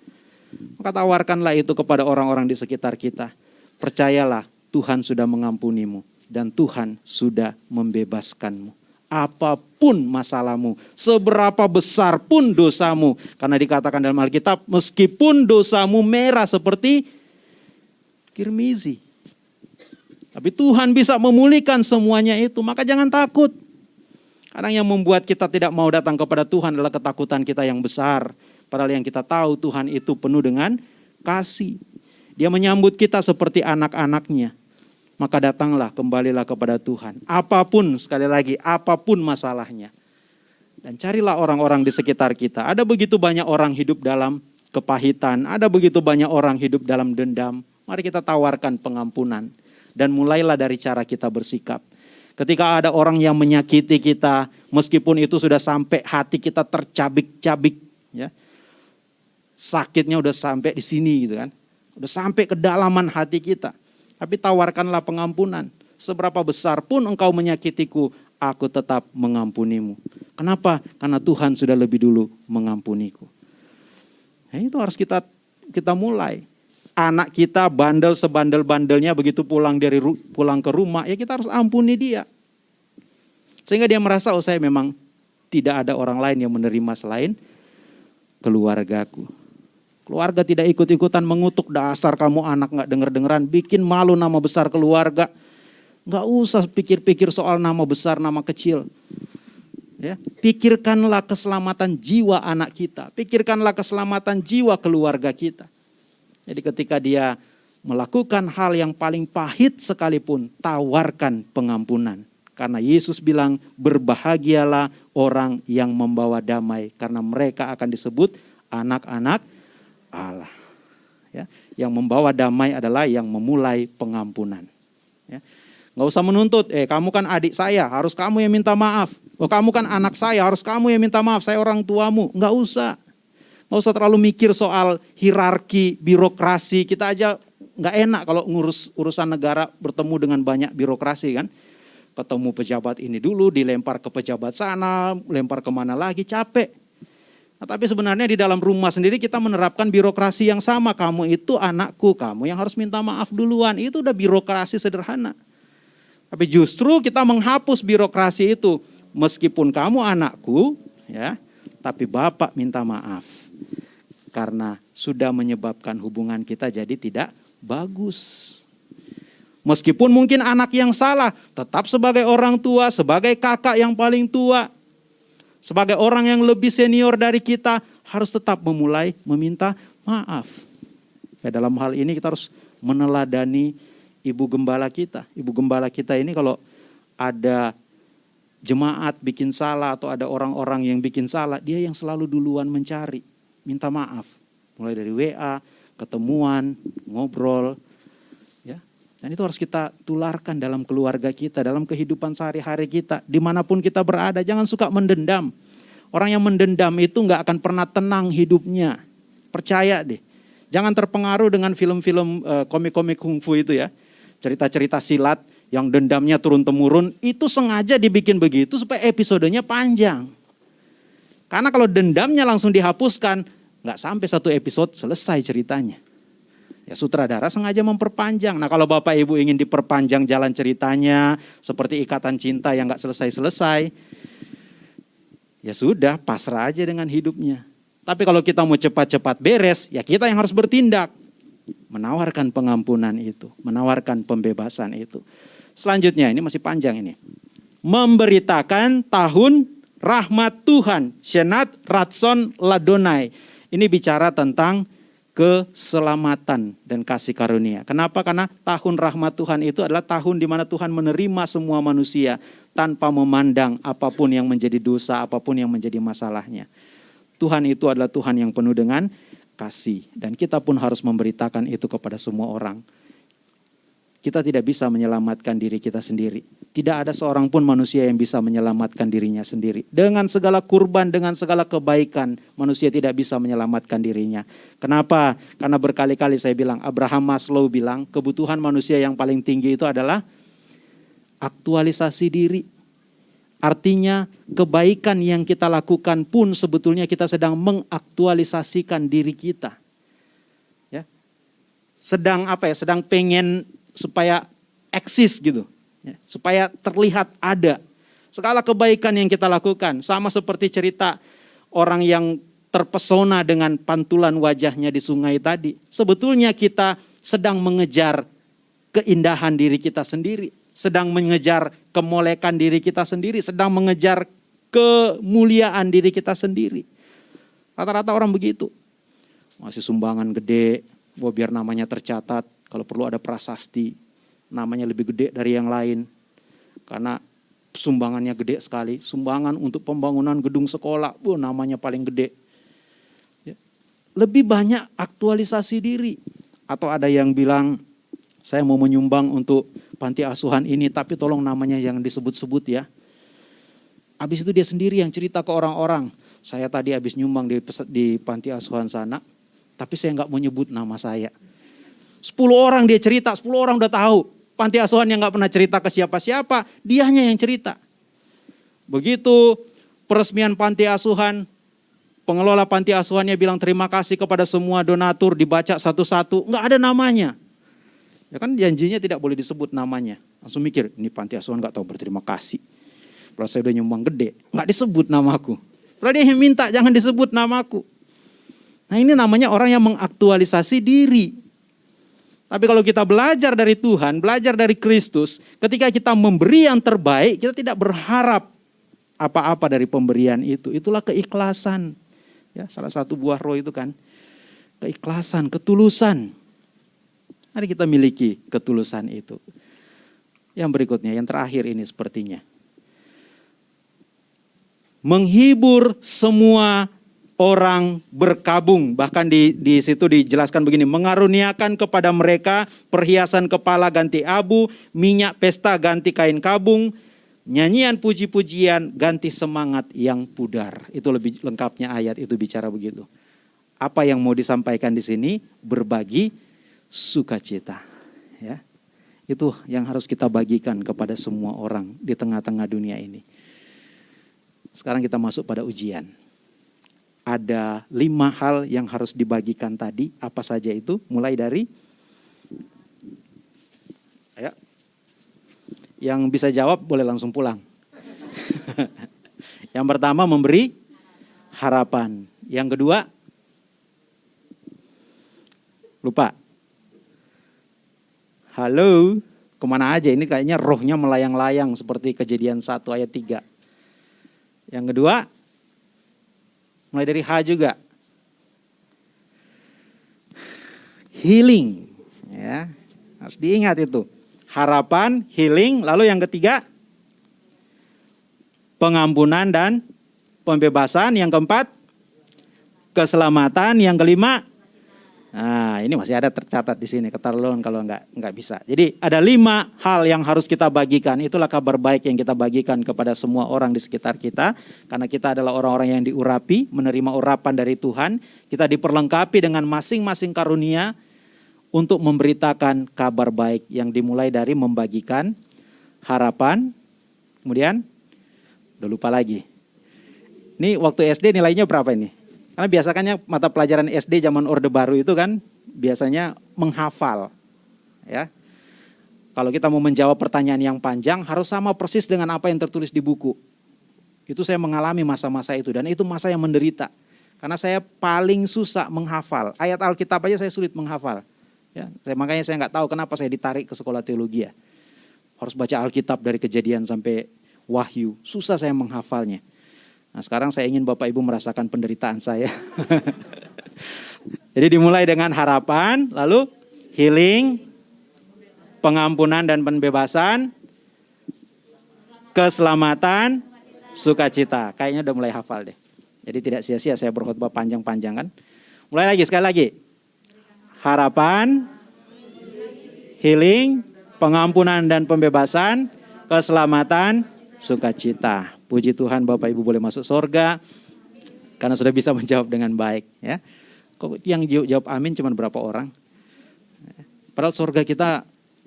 Speaker 1: Maka tawarkanlah itu kepada orang-orang di sekitar kita. Percayalah Tuhan sudah mengampunimu dan Tuhan sudah membebaskanmu apa pun masalahmu, seberapa besar pun dosamu. Karena dikatakan dalam Alkitab, meskipun dosamu merah seperti kirmizi. Tapi Tuhan bisa memulihkan semuanya itu, maka jangan takut. Kadang yang membuat kita tidak mau datang kepada Tuhan adalah ketakutan kita yang besar. Padahal yang kita tahu Tuhan itu penuh dengan kasih. Dia menyambut kita seperti anak-anaknya maka datanglah kembalilah kepada Tuhan. Apa pun sekali lagi, apa pun masalahnya. Dan carilah orang-orang di sekitar kita. Ada begitu banyak orang hidup dalam kepahitan, ada begitu banyak orang hidup dalam dendam. Mari kita tawarkan pengampunan dan mulailah dari cara kita bersikap. Ketika ada orang yang menyakiti kita, meskipun itu sudah sampai hati kita tercabik-cabik, ya, sakitnya udah sampai di sini gitu kan, udah sampai kedalaman hati kita tapi tawarkanlah pengampunan. Seberapa besar pun engkau menyakitiku, aku tetap mengampunimu. Kenapa? Karena Tuhan sudah lebih dulu mengampuniku. Nah, itu harus kita kita mulai. Anak kita bandel sebandel-bandelnya begitu pulang dari pulang ke rumah, ya kita harus ampuni dia. Sehingga dia merasa, oh saya memang tidak ada orang lain yang menerima selain keluargaku. Keluarga tidak ikut-ikutan mengutuk dasar kamu anak nggak denger-dengeran, bikin malu nama besar keluarga. Nggak usah pikir-pikir soal nama besar, nama kecil. Ya, pikirkanlah keselamatan jiwa anak kita, pikirkanlah keselamatan jiwa keluarga kita. Jadi ketika dia melakukan hal yang paling pahit sekalipun, tawarkan pengampunan. Karena Yesus bilang, berbahagialah orang yang membawa damai, karena mereka akan disebut anak-anak Allah. Ya, yang membawa damai adalah yang memulai pengampunan. Ya. Nggak usah menuntut, eh kamu kan adik saya, harus kamu yang minta maaf. Oh kamu kan anak saya, harus kamu yang minta maaf, saya orang tuamu. Nggak usah. Nggak usah terlalu mikir soal hierarki, birokrasi. Kita aja nggak enak kalau ngurus urusan negara bertemu dengan banyak birokrasi kan. Ketemu pejabat ini dulu, dilempar ke pejabat sana, lempar ke mana lagi, capek. Nah, tapi sebenarnya di dalam rumah sendiri kita menerapkan birokrasi yang sama. Kamu itu anakku, kamu yang harus minta maaf duluan. Itu udah birokrasi sederhana. Tapi justru kita menghapus birokrasi itu. Meskipun kamu anakku, ya, tapi Bapak minta maaf. Karena sudah menyebabkan hubungan kita jadi tidak bagus. Meskipun mungkin anak yang salah, tetap sebagai orang tua, sebagai kakak yang paling tua, sebagai orang yang lebih senior dari kita harus tetap memulai meminta maaf. Ya, dalam hal ini kita harus meneladani ibu gembala kita. Ibu gembala kita ini kalau ada jemaat bikin salah atau ada orang-orang yang bikin salah, dia yang selalu duluan mencari, minta maaf. Mulai dari WA, ketemuan, ngobrol. Dan itu harus kita tularkan dalam keluarga kita, dalam kehidupan sehari-hari kita, di mana pun kita berada. Jangan suka mendendam. Orang yang mendendam itu nggak akan pernah tenang hidupnya. Percaya deh. Jangan terpengaruh dengan film-film uh, komik-komik kungfu itu ya. Cerita-cerita silat yang dendamnya turun-temurun, itu sengaja dibikin begitu supaya episodenya panjang. Karena kalau dendamnya langsung dihapuskan, nggak sampai satu episode selesai ceritanya. Ya sutradara sengaja memperpanjang. Nah kalau Bapak Ibu ingin diperpanjang jalan ceritanya, seperti ikatan cinta yang nggak selesai-selesai, ya sudah pasrah aja dengan hidupnya. Tapi kalau kita mau cepat-cepat beres, ya kita yang harus bertindak. Menawarkan pengampunan itu, menawarkan pembebasan itu. Selanjutnya, ini masih panjang ini. Memberitakan tahun rahmat Tuhan, Senat Ratson Ladonai. Ini bicara tentang keselamatan dan kasih karunia. Kenapa? Karena tahun rahmat Tuhan itu adalah tahun di mana Tuhan menerima semua manusia tanpa memandang apa pun yang menjadi dosa, apa pun yang menjadi masalahnya. Tuhan itu adalah Tuhan yang penuh dengan kasih dan kita pun harus memberitakan itu kepada semua orang. Kita tidak bisa menyelamatkan diri kita sendiri. Tidak ada seorang pun manusia yang bisa menyelamatkan dirinya sendiri. Dengan segala kurban, dengan segala kebaikan, manusia tidak bisa menyelamatkan dirinya. Kenapa? Karena berkali-kali saya bilang, Abraham Maslow bilang, kebutuhan manusia yang paling tinggi itu adalah aktualisasi diri. Artinya kebaikan yang kita lakukan pun sebetulnya kita sedang mengaktualisasikan diri kita. Ya. Sedang apa ya? Sedang pengen supaya eksis gitu, ya, supaya terlihat ada. Segala kebaikan yang kita lakukan, sama seperti cerita orang yang terpesona dengan pantulan wajahnya di sungai tadi. Sebetulnya kita sedang mengejar keindahan diri kita sendiri, sedang mengejar kemolekan diri kita sendiri, sedang mengejar kemuliaan diri kita sendiri. Rata-rata orang begitu. Masih sumbangan gede, biar namanya tercatat, kalau perlu ada prasasti, namanya lebih gede dari yang lain. Karena sumbangannya gede sekali. Sumbangan untuk pembangunan gedung sekolah, bu, namanya paling gede. Ya. Lebih banyak aktualisasi diri. Atau ada yang bilang, saya mau menyumbang untuk panti asuhan ini, tapi tolong namanya yang disebut-sebut ya. Habis itu dia sendiri yang cerita ke orang-orang. Saya tadi habis nyumbang di, di panti asuhan sana, tapi saya nggak mau nyebut nama saya. 10 orang dia cerita, 10 orang udah tahu. Panti asuhan yang gak pernah cerita ke siapa-siapa, dianya yang cerita. Begitu peresmian panti asuhan, pengelola panti asuhannya bilang terima kasih kepada semua donatur, dibaca satu-satu, nggak ada namanya. Ya kan janjinya tidak boleh disebut namanya. Langsung mikir, ini panti asuhan gak tahu berterima kasih. Kalau saya udah nyumbang gede, nggak disebut namaku. Padahal dia yang minta jangan disebut namaku. Nah ini namanya orang yang mengaktualisasi diri. Tapi kalau kita belajar dari Tuhan, belajar dari Kristus, ketika kita memberi yang terbaik, kita tidak berharap apa-apa dari pemberian itu. Itulah keikhlasan. Ya, salah satu buah roh itu kan keikhlasan, ketulusan. Mari kita miliki ketulusan itu. Yang berikutnya, yang terakhir ini sepertinya. Menghibur semua orang berkabung. Bahkan di, di situ dijelaskan begini, mengaruniakan kepada mereka perhiasan kepala ganti abu, minyak pesta ganti kain kabung, nyanyian puji-pujian ganti semangat yang pudar. Itu lebih lengkapnya ayat itu bicara begitu. Apa yang mau disampaikan di sini? Berbagi sukacita. Ya. Itu yang harus kita bagikan kepada semua orang di tengah-tengah dunia ini. Sekarang kita masuk pada ujian ada lima hal yang harus dibagikan tadi. Apa saja itu? Mulai dari ya. Yang bisa jawab boleh langsung pulang. yang pertama memberi harapan. Yang kedua lupa. Halo, ke mana aja? Ini kayaknya rohnya melayang-layang seperti kejadian 1 ayat 3. Yang kedua, Mulai dari H juga. Healing. Ya, harus diingat itu. Harapan, healing, lalu yang ketiga pengampunan dan pembebasan, yang keempat keselamatan, yang kelima Nah, ini masih ada tercatat di sini keterlaluan kalau nggak nggak bisa. Jadi ada lima hal yang harus kita bagikan. Itulah kabar baik yang kita bagikan kepada semua orang di sekitar kita. Karena kita adalah orang-orang yang diurapi, menerima urapan dari Tuhan. Kita diperlengkapi dengan masing-masing karunia untuk memberitakan kabar baik yang dimulai dari membagikan harapan. Kemudian, udah lupa lagi. Ini waktu SD nilainya berapa ini? Karena biasanya mata pelajaran SD zaman Orde Baru itu kan biasanya menghafal. Ya. Kalau kita mau menjawab pertanyaan yang panjang harus sama persis dengan apa yang tertulis di buku. Itu saya mengalami masa-masa itu dan itu masa yang menderita. Karena saya paling susah menghafal. Ayat Alkitab aja saya sulit menghafal. Ya, saya, makanya saya nggak tahu kenapa saya ditarik ke sekolah teologi ya. Harus baca Alkitab dari kejadian sampai wahyu. Susah saya menghafalnya. Nah sekarang saya ingin Bapak Ibu merasakan penderitaan saya. Jadi dimulai dengan harapan, lalu healing, pengampunan dan pembebasan, keselamatan, sukacita. Kayaknya udah mulai hafal deh. Jadi tidak sia-sia saya berkhutbah panjang-panjang kan. Mulai lagi, sekali lagi. Harapan, healing, pengampunan dan pembebasan, keselamatan, sukacita. Puji Tuhan Bapak Ibu boleh masuk sorga karena sudah bisa menjawab dengan baik. Ya. Kok yang jawab amin cuma berapa orang? Padahal sorga kita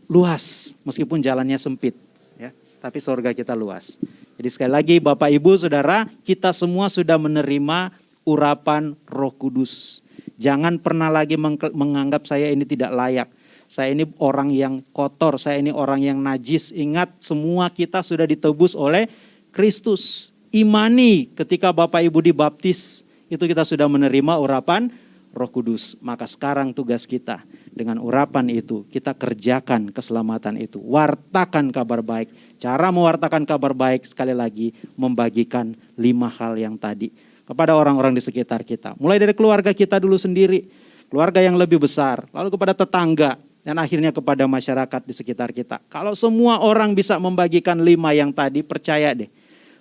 Speaker 1: luas meskipun jalannya sempit. Ya. Tapi sorga kita luas. Jadi sekali lagi Bapak Ibu Saudara, kita semua sudah menerima urapan Roh Kudus. Jangan pernah lagi menganggap saya ini tidak layak. Saya ini orang yang kotor, saya ini orang yang najis. Ingat semua kita sudah ditebus oleh Kristus. Imani ketika Bapak Ibu dibaptis, itu kita sudah menerima urapan Roh Kudus. Maka sekarang tugas kita dengan urapan itu kita kerjakan keselamatan itu. Wartakan kabar baik. Cara mewartakan kabar baik sekali lagi membagikan lima hal yang tadi kepada orang-orang di sekitar kita. Mulai dari keluarga kita dulu sendiri, keluarga yang lebih besar, lalu kepada tetangga, dan akhirnya kepada masyarakat di sekitar kita. Kalau semua orang bisa membagikan lima yang tadi, percaya deh,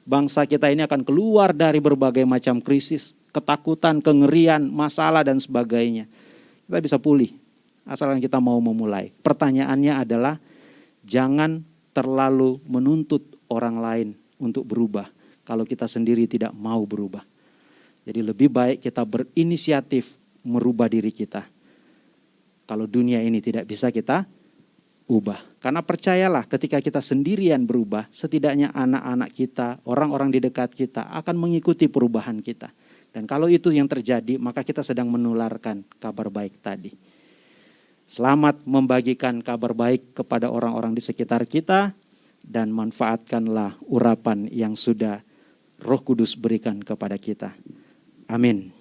Speaker 1: bangsa kita ini akan keluar dari berbagai macam krisis, ketakutan, kengerian, masalah, dan sebagainya. Kita bisa pulih asalkan kita mau memulai. Pertanyaannya adalah jangan terlalu menuntut orang lain untuk berubah kalau kita sendiri tidak mau berubah. Jadi lebih baik kita berinisiatif merubah diri kita. Kalau dunia ini tidak bisa kita ubah. Karena percayalah ketika kita sendirian berubah, setidaknya anak-anak kita, orang-orang di dekat kita akan mengikuti perubahan kita. Dan kalau itu yang terjadi, maka kita sedang menularkan kabar baik tadi. Selamat membagikan kabar baik kepada orang-orang di sekitar kita dan manfaatkanlah urapan yang sudah Roh Kudus berikan kepada kita. Amin.